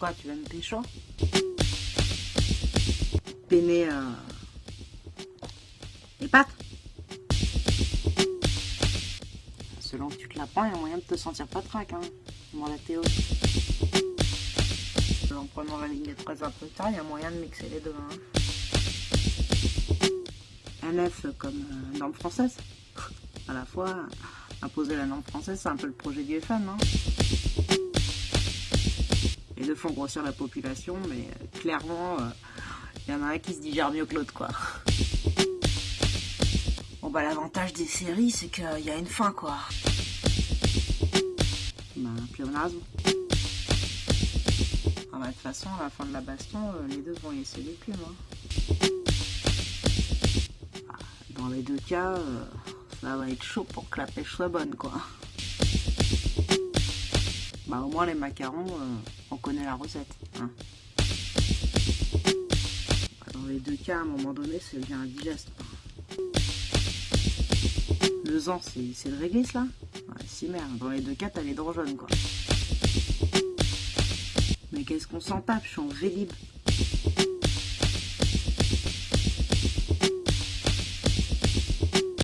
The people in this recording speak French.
Tu veux me pécho Peiner euh... les pattes Selon que tu te la prends, il y a moyen de te sentir pas trac, hein. Demande à Théo. En prenant la ligne de 13 un peu tard, il y a moyen de mixer les deux. Hein. Un F comme euh, norme française. À la fois, imposer la norme française, c'est un peu le projet du FN. Hein. Font grossir la population, mais euh, clairement, il y en a un qui se digère mieux que l'autre, quoi. Bon bah l'avantage des séries, c'est qu'il y a une fin, quoi. Bah, un pléonasme. Ah bah, de toute façon, à la fin de la baston, euh, les deux vont laisser les plumes. Hein. Ah, dans les deux cas, euh, ça va être chaud pour que la pêche soit bonne, quoi. Bah au moins les macarons, euh, on connaît la recette. Hein. Dans les deux cas, à un moment donné, c'est bien indigeste. Le zan, c'est le réglisse là? Ouais, si merde, dans les deux cas, t'as les dents jaunes quoi. Mais qu'est-ce qu'on s'en tape, je suis en vélib.